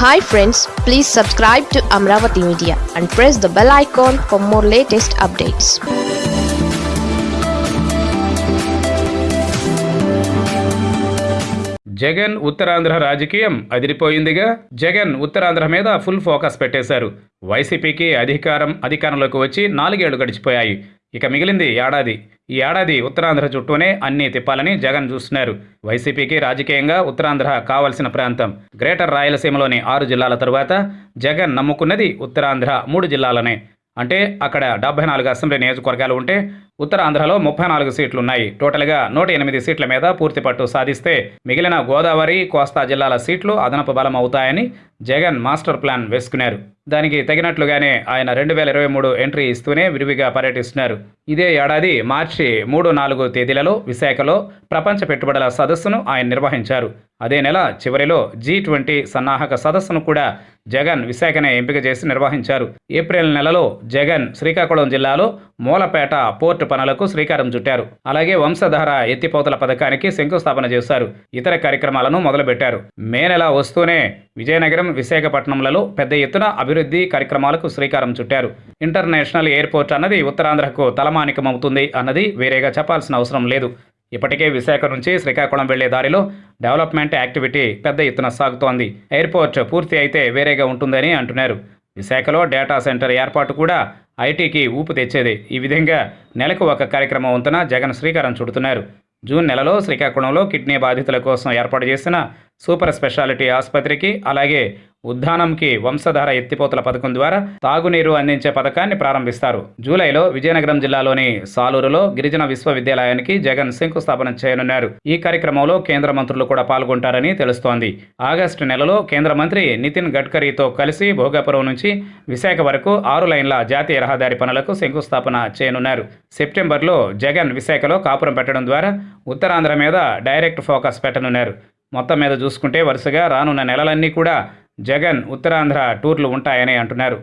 Hi friends please subscribe to Amaravati media and press the bell icon for more latest updates Jagan Uttarandhra రాజకీయం అదిరిపోయిందిగా. జగన్ ఉత్తరాంధ్ర మీద full focus పెట్టేశారు. వైసీపీకి అధికారం అధికారంలోకి వచ్చి నాలుగేళ్ళు గడిచిపోయాయి. ఇక మిగిలింది ఏడాది. ఈ ఏడాది ఉత్తరాంధ్ర చుట్టూనే అన్ని తిప్పాలని జగన్ చూస్తున్నారు. వైసీపీకి రాజకీయంగా ఉత్తరాంధ్ర కావలసిన ప్రాంతం. గ్రేటర్ రాయలసీమలోని ఆరు జిల్లాల తరువాత జగన్ నమ్ముకున్నది ఉత్తరాంధ్ర మూడు జిల్లాలనే. అంటే అక్కడ డెబ్బై నాలుగు అసెంబ్లీ నియోజకవర్గాలు ఉంటే ఉత్తరాంధ్రలో ముప్పై నాలుగు సీట్లు ఉన్నాయి టోటల్గా నూట ఎనిమిది సీట్ల మీద పూర్తి పట్టు సాధిస్తే మిగిలిన గోదావరి కోస్తా జిల్లాల సీట్లు అదనపు బలం అవుతాయని జగన్ మాస్టర్ ప్లాన్ వేసుకున్నారు. దానికి తగినట్లుగానే ఆయన రెండు వేల ఇరవై మూడు ఎంట్రీ ఇస్తూనే విరివిగా పర్యటిస్తున్నారు. ఇదే ఏడాది మార్చి మూడు నాలుగు తేదీలలో విశాఖలో ప్రపంచ పెట్టుబడుల సదస్సును ఆయన నిర్వహించారు. అదే నెల చివరిలో జీ ట్వంటీ సన్నాహక సదస్సును కూడా జగన్ విశాఖనే ఎంపిక చేసి నిర్వహించారు. ఏప్రిల్ నెలలో జగన్ శ్రీకాకుళం జిల్లాలో మూలపేట పోర్టు పనులకు శ్రీకారం చుట్టారు. అలాగే వంశధార ఎత్తిపోతల పథకానికి శంకుస్థాపన చేశారు. ఇతర కార్యక్రమాలను మొదలుపెట్టారు. మే నెల వస్తూనే విజయనగరం విశాఖపట్నంలలో పెద్ద ఎత్తున అభివృద్ధి కార్యక్రమాలకు శ్రీకారం చుట్టారు. ఇంటర్నేషనల్ ఎయిర్పోర్ట్ అన్నది ఉత్తరాంధ్రకు తలమానికమవుతుంది అన్నది వేరేగా చెప్పాల్సిన అవసరం లేదు. ఇప్పటికే విశాఖ నుంచి శ్రీకాకుళం వెళ్ళే దారిలో డెవలప్మెంట్ యాక్టివిటీ పెద్ద ఎత్తున సాగుతోంది. ఎయిర్పోర్ట్ పూర్తి అయితే వేరేగా ఉంటుందని అంటున్నారు. విశాఖలో డేటా సెంటర్ ఏర్పాటు కూడా ఐటీకి ఊపు తెచ్చేది. ఈ విధంగా నెలకు ఒక కార్యక్రమం వంతున జగన్ శ్రీకారం చుడుతున్నారు. జూన్ నెలలో శ్రీకాకుళంలో కిడ్నీ బాధితుల కోసం ఏర్పాటు చేసిన సూపర్ స్పెషాలిటీ ఆసుపత్రికి అలాగే ఉద్దానంకి వంశధార ఎత్తిపోతల పథకం ద్వారా తాగునీరు అందించే పథకాన్ని ప్రారంభిస్తారు. జూలైలో విజయనగరం జిల్లాలోని సాలూరులో గిరిజన విశ్వవిద్యాలయానికి జగన్ శంకుస్థాపన చేయనున్నారు. ఈ కార్యక్రమంలో కేంద్ర మంత్రులు కూడా పాల్గొంటారని తెలుస్తోంది. ఆగస్టు నెలలో కేంద్ర మంత్రి నితిన్ గడ్కరీతో కలిసి భోగాపురం నుంచి విశాఖ వరకు ఆరు లైన్ల జాతీయ రహదారి పనులకు శంకుస్థాపన చేయనున్నారు. సెప్టెంబర్లో జగన్ విశాఖలో కాపురం పెట్టడం ద్వారా ఉత్తరాంధ్ర మీద డైరెక్ట్ ఫోకస్ పెట్టనున్నారు. మొత్తం మీద చూసుకుంటే వరుసగా రానున్న నెలలన్నీ కూడా జగన్ ఉత్తరాంధ్ర టూర్లు ఉంటాయని అంటున్నారు.